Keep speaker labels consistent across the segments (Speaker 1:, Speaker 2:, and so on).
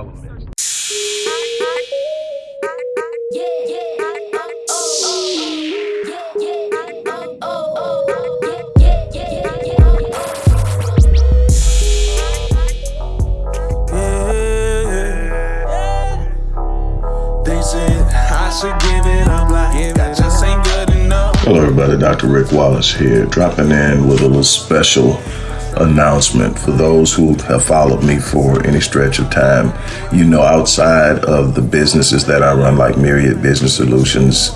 Speaker 1: All elements.
Speaker 2: Hello everybody, Dr. Rick Wallace here, dropping in with a little special announcement for those who have followed me for any stretch of time. You know, outside of the businesses that I run, like Myriad Business Solutions,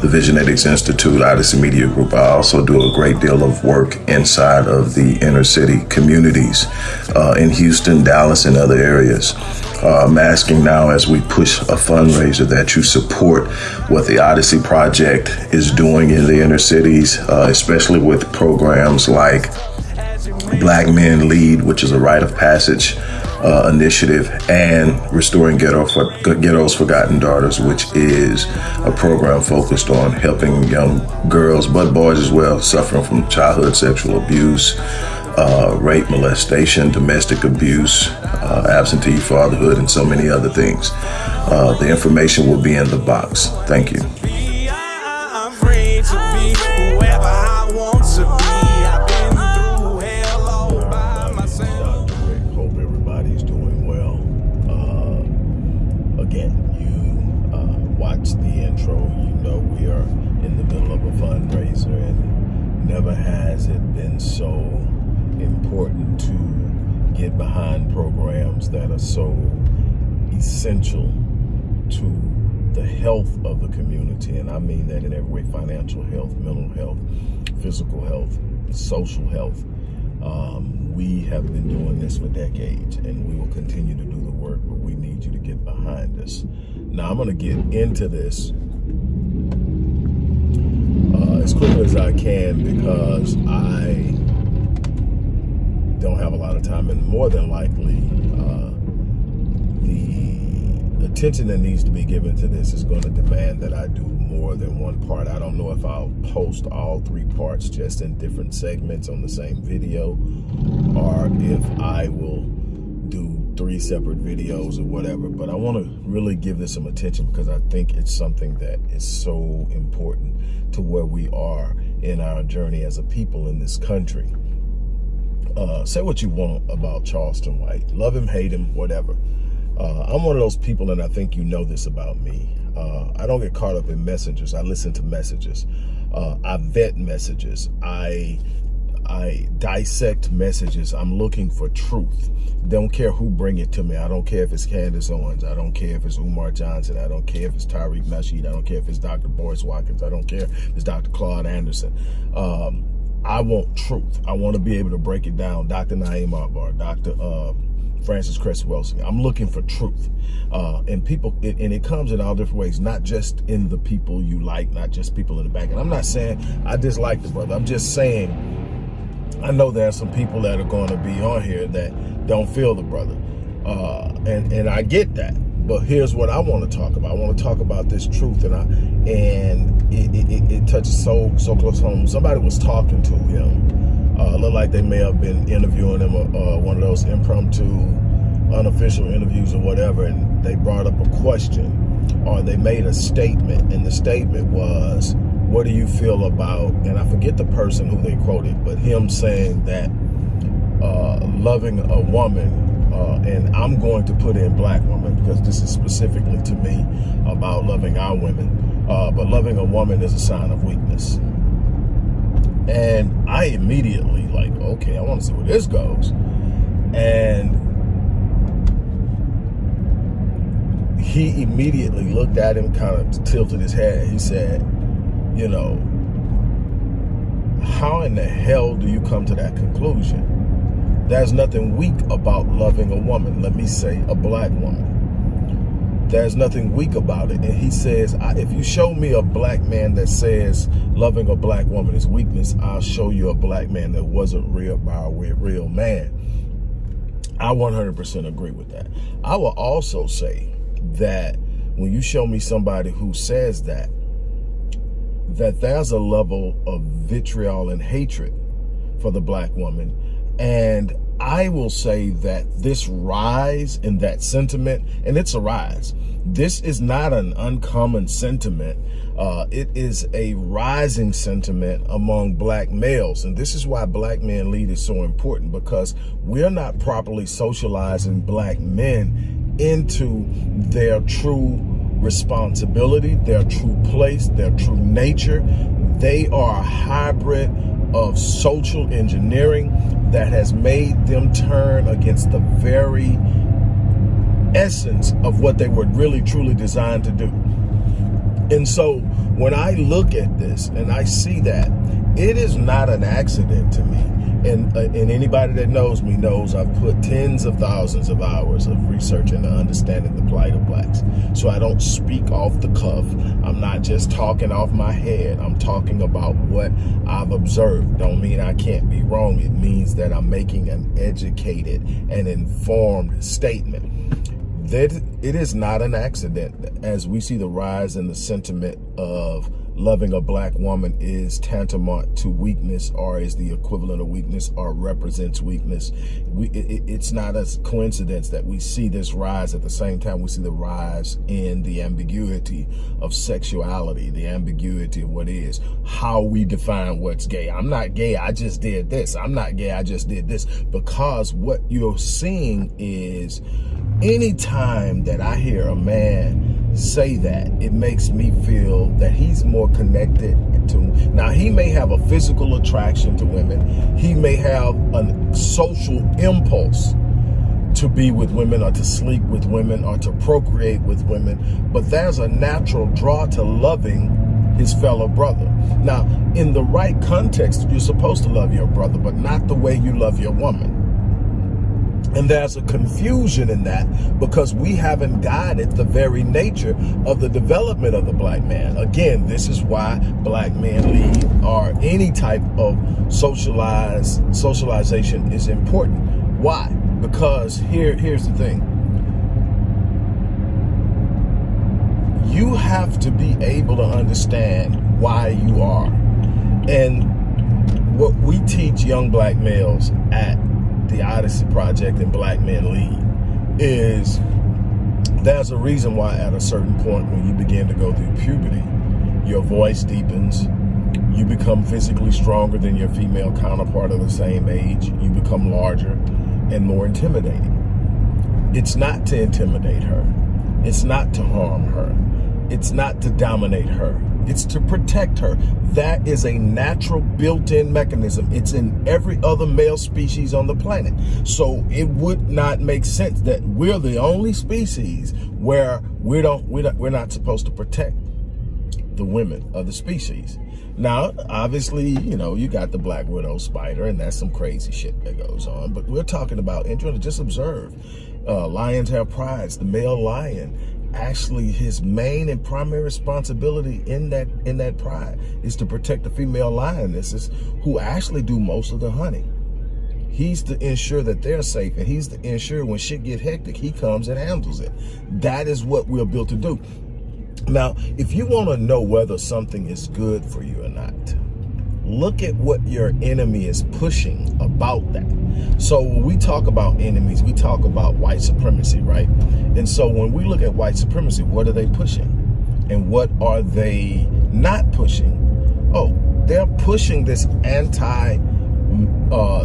Speaker 2: the Visionetics Institute, Odyssey Media Group, I also do a great deal of work inside of the inner city communities uh, in Houston, Dallas, and other areas. Uh, I'm asking now as we push a fundraiser that you support what the Odyssey Project is doing in the inner cities, uh, especially with programs like Black Men Lead, which is a rite of passage uh, initiative, and Restoring Ghetto for, Ghetto's Forgotten Daughters, which is a program focused on helping young girls, but boys as well, suffering from childhood sexual abuse, uh, rape, molestation, domestic abuse, uh, absentee fatherhood, and so many other things. Uh, the information will be in the box. Thank you.
Speaker 3: Never has it been so important to get behind programs that are so essential to the health of the community. And I mean that in every way, financial health, mental health, physical health, social health. Um, we have been doing this for decades and we will continue to do the work, but we need you to get behind us. Now I'm gonna get into this as quickly as I can because I don't have a lot of time and more than likely uh, the attention that needs to be given to this is going to demand that I do more than one part. I don't know if I'll post all three parts just in different segments on the same video or if I will three separate videos or whatever. But I want to really give this some attention because I think it's something that is so important to where we are in our journey as a people in this country. Uh, say what you want about Charleston White. Love him, hate him, whatever. Uh, I'm one of those people, and I think you know this about me. Uh, I don't get caught up in messages. I listen to messages. Uh, I vet messages. I I dissect messages. I'm looking for truth. Don't care who bring it to me. I don't care if it's Candace Owens. I don't care if it's Umar Johnson. I don't care if it's Tariq Nasheed. I don't care if it's Dr. Boyce Watkins. I don't care if it's Dr. Claude Anderson. Um, I want truth. I want to be able to break it down. Dr. Na'im Akbar, Dr. Uh, Frances Cress Welsing. I'm looking for truth. Uh, and people, it, and it comes in all different ways, not just in the people you like, not just people in the back. And I'm not saying I dislike the brother. I'm just saying I know there are some people that are going to be on here that don't feel the brother. Uh, and, and I get that. But here's what I want to talk about. I want to talk about this truth, and I and it, it, it touches so so close home. Somebody was talking to him. Uh, looked like they may have been interviewing him, uh, one of those impromptu, unofficial interviews or whatever, and they brought up a question, or they made a statement, and the statement was, "What do you feel about?" And I forget the person who they quoted, but him saying that uh, loving a woman uh, and I'm going to put in black woman because this is specifically to me about loving our women. Uh, but loving a woman is a sign of weakness. And I immediately like, okay, I want to see where this goes. And he immediately looked at him, kind of tilted his head. He said, you know, how in the hell do you come to that conclusion? There's nothing weak about loving a woman. Let me say a black woman. There's nothing weak about it. And he says, if you show me a black man that says loving a black woman is weakness, I'll show you a black man that wasn't real by a real man. I 100% agree with that. I will also say that when you show me somebody who says that, that there's a level of vitriol and hatred for the black woman. And I will say that this rise in that sentiment, and it's a rise, this is not an uncommon sentiment. Uh, it is a rising sentiment among black males. And this is why Black Men Lead is so important because we're not properly socializing black men into their true responsibility, their true place, their true nature. They are a hybrid of social engineering that has made them turn against the very essence of what they were really truly designed to do. And so when I look at this and I see that, it is not an accident to me and, uh, and anybody that knows me knows I've put tens of thousands of hours of research into understanding the plight of blacks. So I don't speak off the cuff. I'm not just talking off my head. I'm talking about what I've observed. Don't mean I can't be wrong. It means that I'm making an educated and informed statement. That it is not an accident as we see the rise in the sentiment of loving a black woman is tantamount to weakness or is the equivalent of weakness or represents weakness. We, it, it's not a coincidence that we see this rise at the same time we see the rise in the ambiguity of sexuality, the ambiguity of what is, how we define what's gay. I'm not gay, I just did this. I'm not gay, I just did this. Because what you're seeing is anytime that I hear a man say that, it makes me feel that he's more connected to, now he may have a physical attraction to women. He may have a social impulse to be with women or to sleep with women or to procreate with women, but there's a natural draw to loving his fellow brother. Now, in the right context, you're supposed to love your brother, but not the way you love your woman. And there's a confusion in that because we haven't guided the very nature of the development of the black man. Again, this is why black men lead or any type of socialized socialization is important. Why? Because here, here's the thing. You have to be able to understand why you are. And what we teach young black males at the Odyssey Project and Black Men Lead is there's a reason why at a certain point when you begin to go through puberty, your voice deepens, you become physically stronger than your female counterpart of the same age, you become larger and more intimidating. It's not to intimidate her. It's not to harm her. It's not to dominate her. It's to protect her. That is a natural built-in mechanism. It's in every other male species on the planet. So it would not make sense that we're the only species where we don't, we're not, we're not supposed to protect the women of the species. Now, obviously, you know, you got the black widow spider, and that's some crazy shit that goes on. But we're talking about, and just observe, uh, lions have prides. The male lion actually his main and primary responsibility in that in that pride is to protect the female lionesses who actually do most of the hunting. He's to ensure that they're safe and he's to ensure when shit get hectic, he comes and handles it. That is what we're built to do. Now, if you want to know whether something is good for you or not, look at what your enemy is pushing about that. So when we talk about enemies, we talk about white supremacy, right? And so when we look at white supremacy, what are they pushing? And what are they not pushing? Oh, they're pushing this anti uh,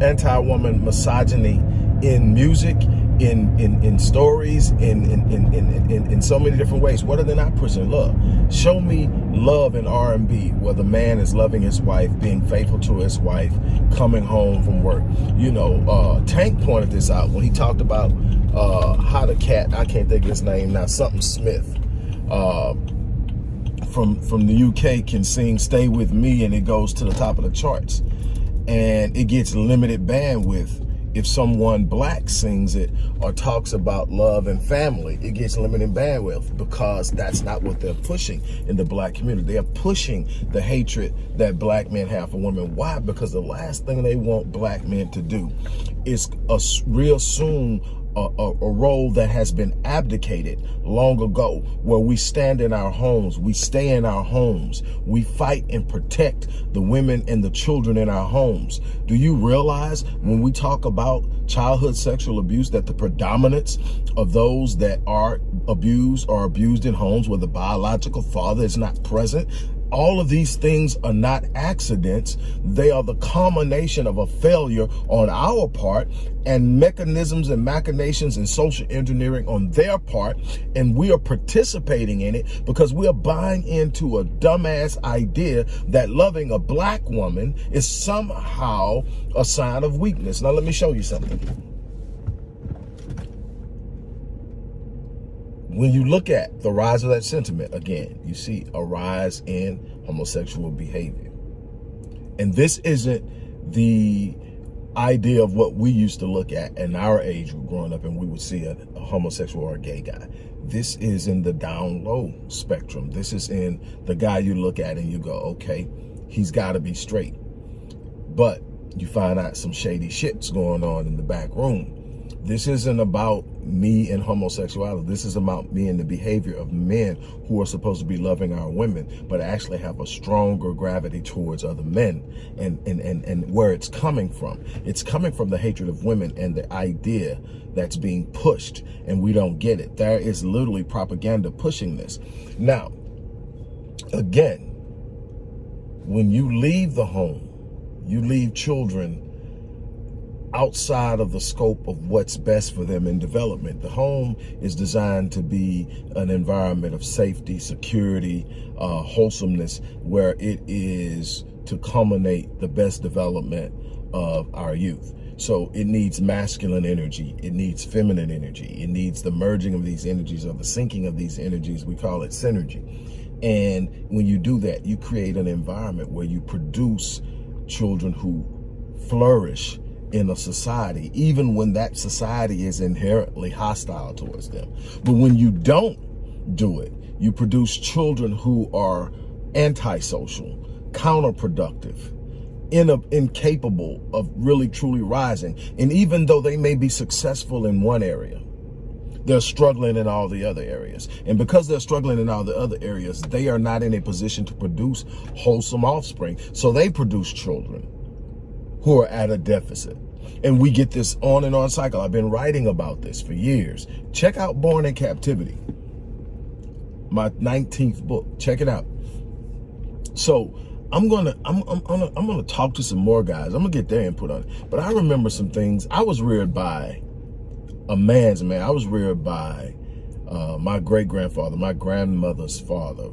Speaker 3: anti-woman misogyny in music, in in in stories, in in, in in in in so many different ways. What are they not pushing? Love. Show me love in R&B, where the man is loving his wife, being faithful to his wife, coming home from work. You know, uh, Tank pointed this out when he talked about uh, how the cat. I can't think of his name now. Something Smith. Uh, from from the UK can sing "Stay with Me" and it goes to the top of the charts, and it gets limited bandwidth if someone black sings it or talks about love and family, it gets limited bandwidth because that's not what they're pushing in the black community. They are pushing the hatred that black men have for women. Why? Because the last thing they want black men to do is reassume a, a, a, role that has been abdicated long ago, where we stand in our homes, we stay in our homes, we fight and protect the women and the children in our homes. Do you realize when we talk about childhood sexual abuse that the predominance of those that are abused are abused in homes where the biological father is not present? All of these things are not accidents. They are the culmination of a failure on our part and mechanisms and machinations and social engineering on their part. And we are participating in it because we are buying into a dumbass idea that loving a black woman is somehow a sign of weakness. Now, let me show you something. When you look at the rise of that sentiment, again, you see a rise in homosexual behavior. And this isn't the idea of what we used to look at in our age growing up and we would see a, a, homosexual or a gay guy. This is in the down low spectrum. This is in the guy you look at and you go, okay, he's got to be straight. But you find out some shady shit's going on in the back room this isn't about me and homosexuality. This is about me and the behavior of men who are supposed to be loving our women, but actually have a stronger gravity towards other men and, and, and, and where it's coming from. It's coming from the hatred of women and the idea that's being pushed and we don't get it. There is literally propaganda pushing this. Now, again, when you leave the home, you leave children outside of the scope of what's best for them in development. The home is designed to be an environment of safety, security, uh, wholesomeness, where it is to culminate the best development of our youth. So it needs masculine energy. It needs feminine energy. It needs the merging of these energies or the syncing of these energies. We call it synergy. And when you do that, you create an environment where you produce children who flourish in a society, even when that society is inherently hostile towards them. But when you don't do it, you produce children who are antisocial, counterproductive, in a, incapable of really truly rising. And even though they may be successful in one area, they're struggling in all the other areas. And because they're struggling in all the other areas, they are not in a position to produce wholesome offspring. So they produce children who are at a deficit. And we get this on and on cycle. I've been writing about this for years. Check out Born in Captivity, my 19th book. Check it out. So I'm gonna I'm I'm I'm gonna, I'm gonna talk to some more guys. I'm gonna get their input on it. But I remember some things. I was reared by a man's man. I was reared by uh, my great grandfather, my grandmother's father,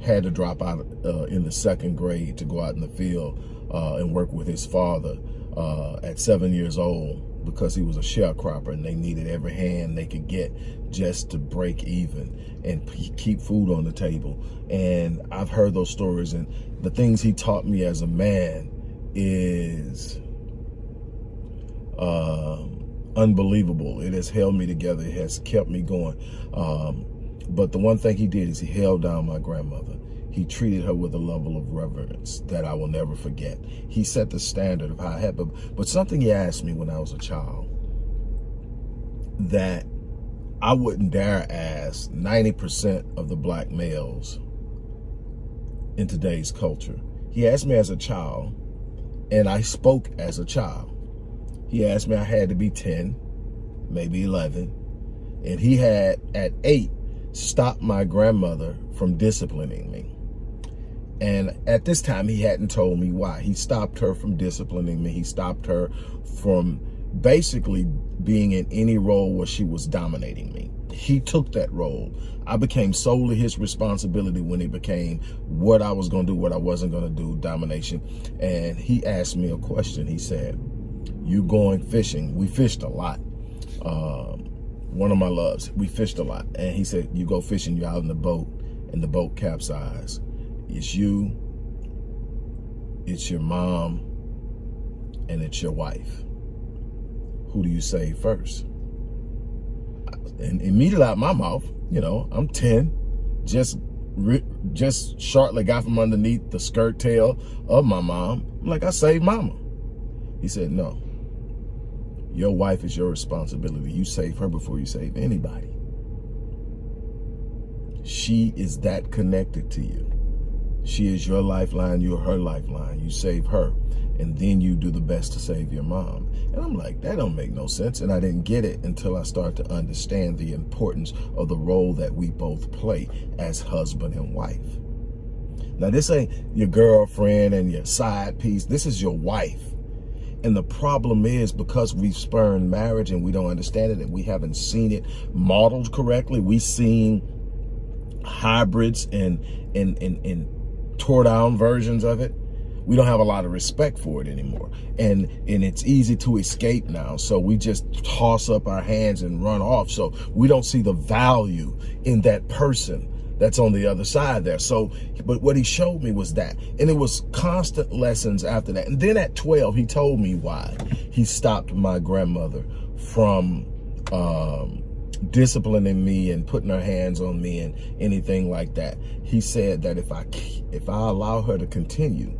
Speaker 3: had to drop out uh, in the second grade to go out in the field uh, and work with his father uh, at seven years old because he was a sharecropper and they needed every hand they could get just to break even and keep food on the table. And I've heard those stories and the things he taught me as a man is uh, unbelievable. It has held me together. It has kept me going. Um, but the one thing he did is he held down my grandmother. He treated her with a level of reverence that I will never forget. He set the standard of how I had, but, but something he asked me when I was a child that I wouldn't dare ask 90% of the black males in today's culture. He asked me as a child, and I spoke as a child. He asked me I had to be 10, maybe 11, and he had, at 8, stopped my grandmother from disciplining me. And at this time, he hadn't told me why. He stopped her from disciplining me. He stopped her from basically being in any role where she was dominating me. He took that role. I became solely his responsibility when it became what I was going to do, what I wasn't going to do, domination. And he asked me a question. He said, you going fishing? We fished a lot. Um, one of my loves, we fished a lot. And he said, you go fishing, you're out in the boat, and the boat capsized it's you, it's your mom, and it's your wife. Who do you save first? And immediately out my mouth, you know, I'm 10, just just shortly got from underneath the skirt tail of my mom. I'm like, I saved mama. He said, no, Your wife is your responsibility. You save her before you save anybody. She is that connected to you. She is your lifeline, you're her lifeline. You save her, and then you do the best to save your mom. And I'm like, that don't make no sense. And I didn't get it until I started to understand the importance of the role that we both play as husband and wife. Now, this ain't your girlfriend and your side piece. This is your wife. And the problem is because we've spurned marriage and we don't understand it and we haven't seen it modeled correctly. We've seen hybrids and, and, and, and tore down versions of it. We don't have a lot of respect for it anymore. And, and it's easy to escape now. So we just toss up our hands and run off. So we don't see the value in that person that's on the other side there. So, but what he showed me was that. And it was constant lessons after that. And then at 12, he told me why he stopped my grandmother from um, disciplining me and putting her hands on me and anything like that. He said that if I if I allow her to continue,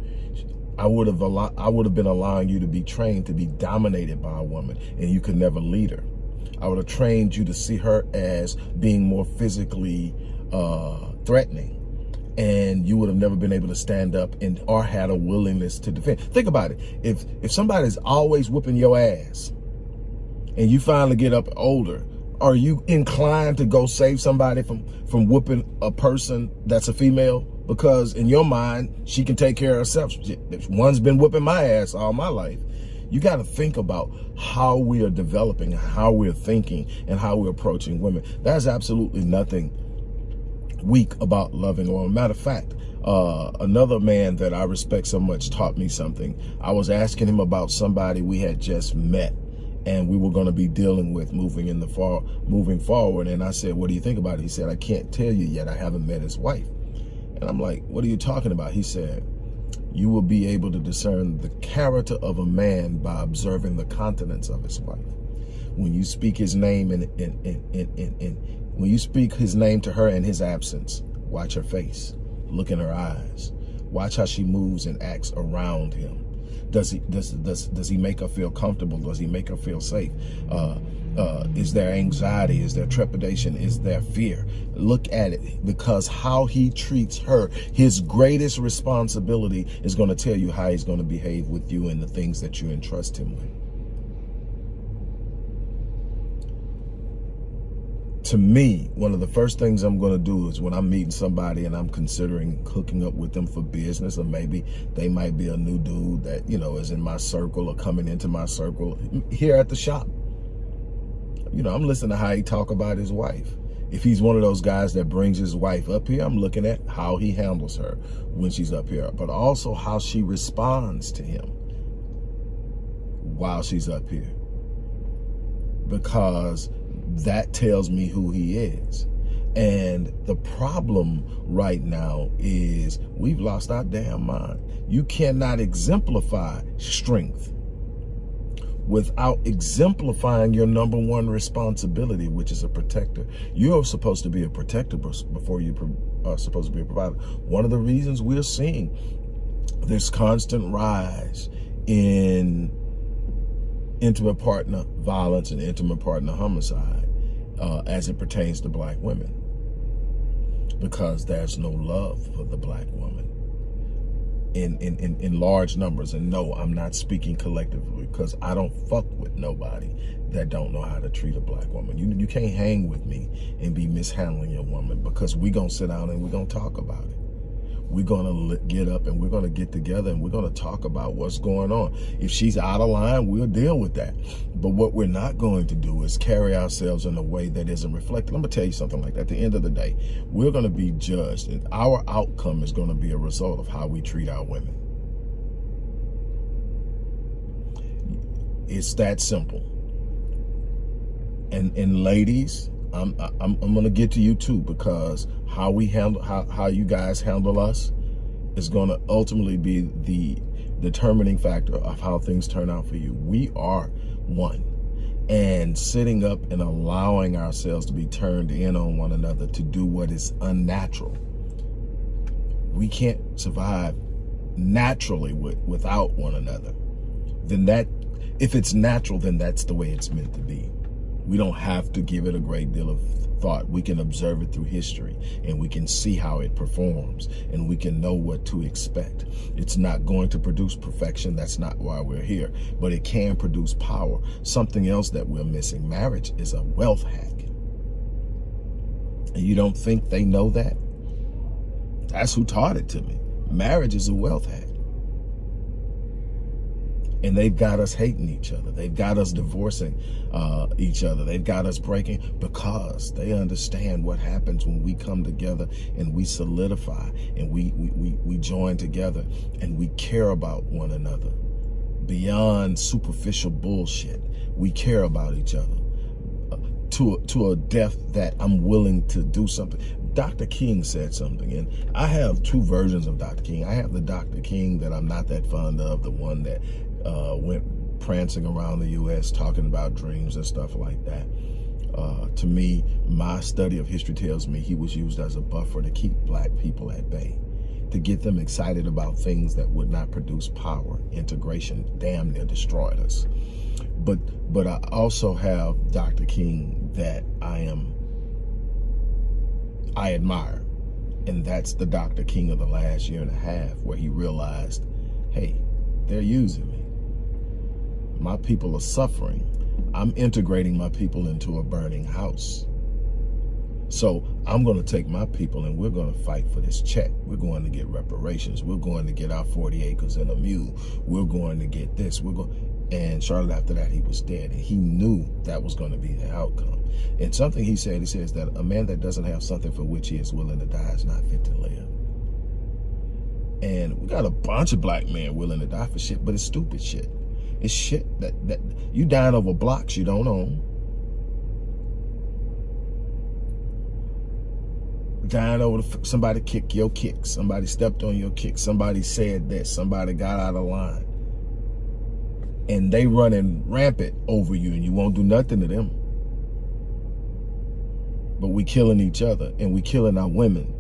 Speaker 3: I would have allowed I would have been allowing you to be trained to be dominated by a woman and you could never lead her. I would have trained you to see her as being more physically uh, threatening and you would have never been able to stand up and or had a willingness to defend. Think about it. If if somebody's always whooping your ass and you finally get up older, are you inclined to go save somebody from from whooping a person that's a female? Because in your mind, she can take care of herself. One's been whooping my ass all my life. You got to think about how we are developing, how we're thinking, and how we're approaching women. That's absolutely nothing weak about loving or matter of fact uh, another man that I respect so much taught me something I was asking him about somebody we had just met and we were going to be dealing with moving in the far moving forward. And I said what do you think about it? He said I can't tell you yet. I haven't met his wife. And I'm like what are you talking about? He said you will be able to discern the character of a man by observing the countenance of his wife. When you speak his name in, in when you speak his name to her in his absence, watch her face, look in her eyes, watch how she moves and acts around him. Does he does does does he make her feel comfortable? Does he make her feel safe? Uh, uh, is there anxiety? Is there trepidation? Is there fear? Look at it because how he treats her, his greatest responsibility is going to tell you how he's going to behave with you and the things that you entrust him with. To me, one of the first things I'm going to do is when I'm meeting somebody and I'm considering hooking up with them for business, or maybe they might be a new dude that, you know, is in my circle or coming into my circle here at the shop. You know, I'm listening to how he talk about his wife. If he's one of those guys that brings his wife up here, I'm looking at how he handles her when she's up here, but also how she responds to him while she's up here. Because that tells me who he is. And the problem right now is we've lost our damn mind. You cannot exemplify strength without exemplifying your number one responsibility, which is a protector. You're supposed to be a protector before you are supposed to be a provider. One of the reasons we're seeing this constant rise in intimate partner violence and intimate partner homicide uh, as it pertains to black women because there's no love for the black woman in, in, in, in large numbers. And no, I'm not speaking collectively because I don't fuck with nobody that don't know how to treat a black woman. You, you can't hang with me and be mishandling a woman because we gonna sit down and we gonna talk about it we're going to get up and we're going to get together and we're going to talk about what's going on. If she's out of line, we'll deal with that. But what we're not going to do is carry ourselves in a way that isn't reflected. I'm going to tell you something like that. At the end of the day, we're going to be judged and our outcome is going to be a result of how we treat our women. It's that simple. And, and ladies, I'm, I'm, I'm going to get to you too because how we handle, how, how you guys handle us is going to ultimately be the determining factor of how things turn out for you. We are one. And sitting up and allowing ourselves to be turned in on one another to do what is unnatural. We can't survive naturally with, without one another. Then that If it's natural, then that's the way it's meant to be. We don't have to give it a great deal of thought. We can observe it through history and we can see how it performs and we can know what to expect. It's not going to produce perfection. That's not why we're here, but it can produce power. Something else that we're missing. Marriage is a wealth hack. And you don't think they know that? That's who taught it to me. Marriage is a wealth hack. And they've got us hating each other. They've got us divorcing uh, each other. They've got us breaking because they understand what happens when we come together and we solidify and we, we, we, we join together and we care about one another. Beyond superficial bullshit, we care about each other uh, to a, to a depth that I'm willing to do something. Dr. King said something, and I have two versions of Dr. King. I have the Dr. King that I'm not that fond of, the one that uh, went prancing around the U.S. talking about dreams and stuff like that. Uh, to me, my study of history tells me he was used as a buffer to keep black people at bay, to get them excited about things that would not produce power. Integration damn near destroyed us. But, but I also have Dr. King that I am, I admire. And that's the Dr. King of the last year and a half where he realized, hey, they're using me. My people are suffering. I'm integrating my people into a burning house. So I'm going to take my people and we're going to fight for this check. We're going to get reparations. We're going to get our 40 acres and a mule. We're going to get this. We're going. And Charlotte, after that, he was dead. And he knew that was going to be the outcome. And something he said, he says that a man that doesn't have something for which he is willing to die is not fit to live. And we got a bunch of black men willing to die for shit, but it's stupid shit. It's shit that, that you dying over blocks you don't own. Dying over somebody kicked your kick. Somebody stepped on your kick. Somebody said that. Somebody got out of line. And they running rampant over you and you won't do nothing to them. But we killing each other and we killing our women.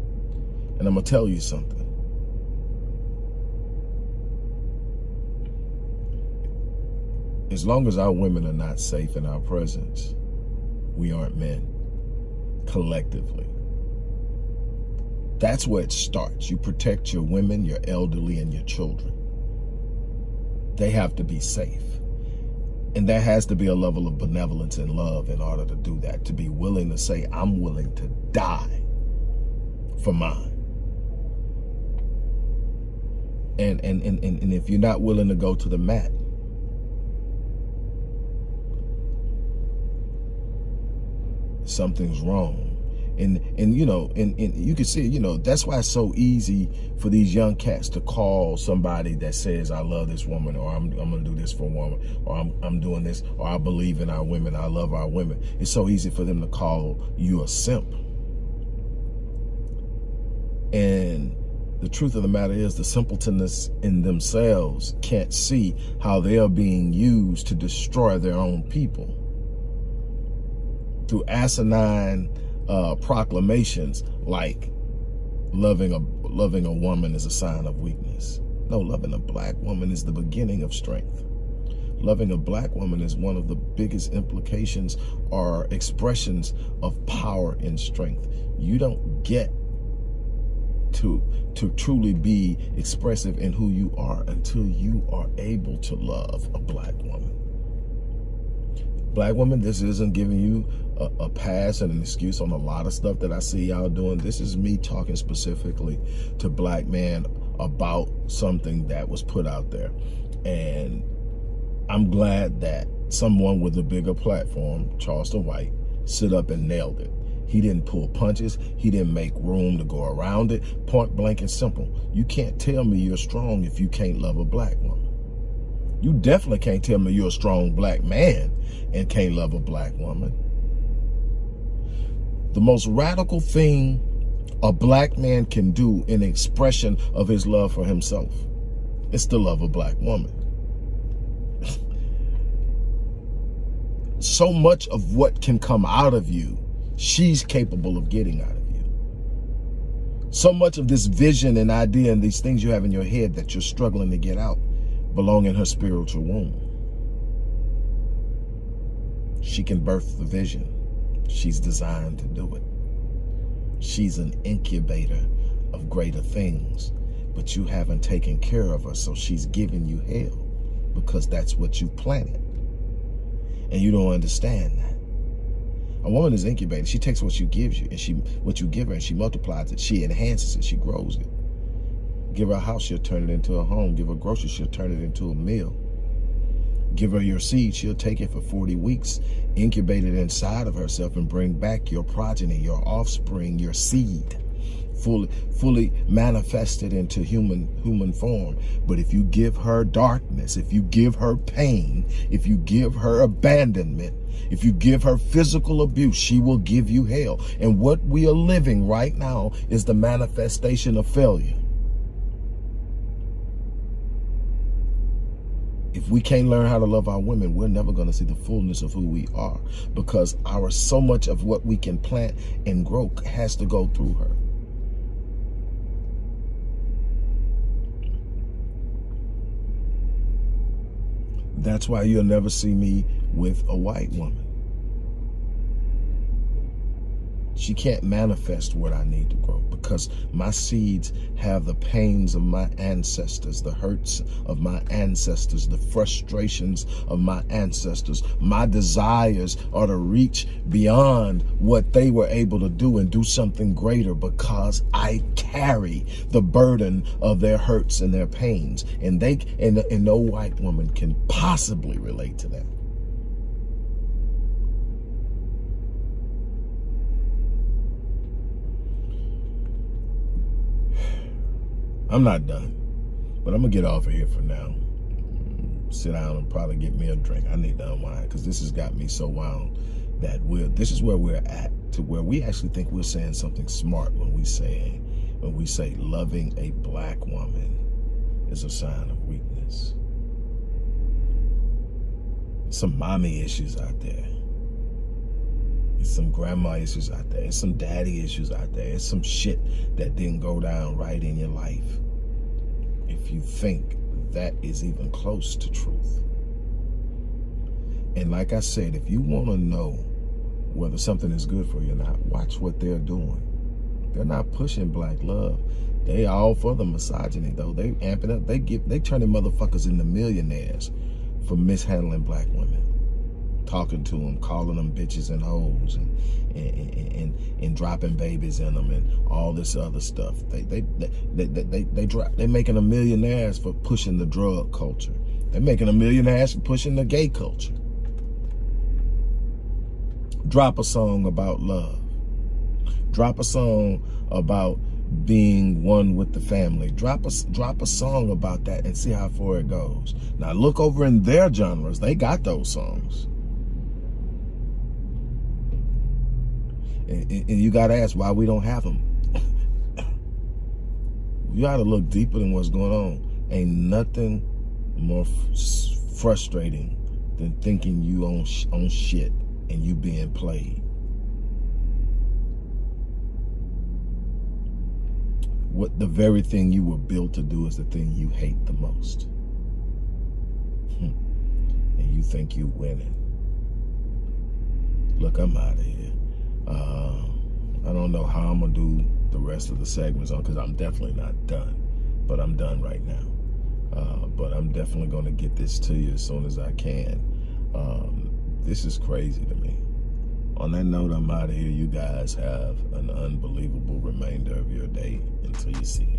Speaker 3: And I'm to tell you something. as long as our women are not safe in our presence, we aren't men collectively. That's where it starts. You protect your women, your elderly, and your children. They have to be safe. And there has to be a level of benevolence and love in order to do that, to be willing to say, I'm willing to die for mine. And, and, and, and if you're not willing to go to the mat, something's wrong. And, and you know, and, and you can see, you know, that's why it's so easy for these young cats to call somebody that says, I love this woman, or I'm, I'm to do this for a woman, or I'm, I'm doing this, or I believe in our women, I love our women. It's so easy for them to call you a simp. And the truth of the matter is the simpletonness in themselves can't see how they are being used to destroy their own people through asinine uh, proclamations like loving a loving a woman is a sign of weakness. No, loving a black woman is the beginning of strength. Loving a black woman is one of the biggest implications or expressions of power and strength. You don't get to to truly be expressive in who you are until you are able to love a black woman. Black woman, this isn't giving you a, a, pass and an excuse on a lot of stuff that I see y'all doing. This is me talking specifically to black men about something that was put out there. And I'm glad that someone with a bigger platform, Charleston White, sit up and nailed it. He didn't pull punches. He didn't make room to go around it. Point blank and simple. You can't tell me you're strong if you can't love a black woman. You definitely can't tell me you're a strong black man and can't love a black woman. The most radical thing a black man can do in expression of his love for himself is to love a black woman. so much of what can come out of you, she's capable of getting out of you. So much of this vision and idea and these things you have in your head that you're struggling to get out belong in her spiritual womb. She can birth the vision. She's designed to do it. She's an incubator of greater things, but you haven't taken care of her, so she's giving you hell because that's what you planted. And you don't understand that. A woman is incubated. She takes what you gives you and she what you give her and she multiplies it. She enhances it. She grows it. Give her a house, she'll turn it into a home. Give her groceries, she'll turn it into a meal. Give her your seed, she'll take it for 40 weeks, incubate it inside of herself and bring back your progeny, your offspring, your seed. Fully fully manifested into human human form. But if you give her darkness if you give her pain if you give her abandonment if you give her physical abuse she will give you hell. And what we are living right now is the manifestation of failure if we can't learn how to love our women, we're never going to see the fullness of who we are because our so much of what we can plant and grow has to go through her. That's why you'll never see me with a white woman. She can't manifest what I need to grow because my seeds have the pains of my ancestors, the hurts of my ancestors, the frustrations of my ancestors. My desires are to reach beyond what they were able to do and do something greater because I carry the burden of their hurts and their pains. And they and, and no white woman can possibly relate to that. I'm not done, but I'm gonna get off of here for now. Sit down and probably get me a drink. I need to unwind because this has got me so wound that we're this is where we're at to where we actually think we're saying something smart when we say when we say loving a black woman is a sign of weakness. some mommy issues out there. There's some grandma issues out there. There's some daddy issues out there. There's some shit that didn't go down right in your life. If you think that is even close to truth. And like I said, if you want to know whether something is good for you or not, watch what they're doing. They're not pushing black love. They all for the misogyny though. They amping up. They give. They turning motherfuckers into millionaires for mishandling black women talking to them, calling them bitches and hoes, and and, and, and dropping babies in them, and all this other stuff. They they they they they, they, they drop. They're making a millionaires for pushing the drug culture. They're making a millionaires for pushing the gay culture. Drop a song about love. Drop a song about being one with the family. Drop a, drop a song about that and see how far it goes. Now look over in their genres. They got those songs. And, and you got to ask why we don't have them. you got to look deeper than what's going on. Ain't nothing more frustrating than thinking you on, on shit and you being played. What the very thing you were built to do is the thing you hate the most. Hmm. and you think you winning. Look, I'm out of here. Uh, I don't know how I'm gonna do the rest of the segments on because I'm definitely not done, but I'm done right now. Uh, but I'm definitely gonna get this to you as soon as I can. Um, this is crazy to me. On that note, I'm out of here. You guys have an unbelievable remainder of your day until you see me.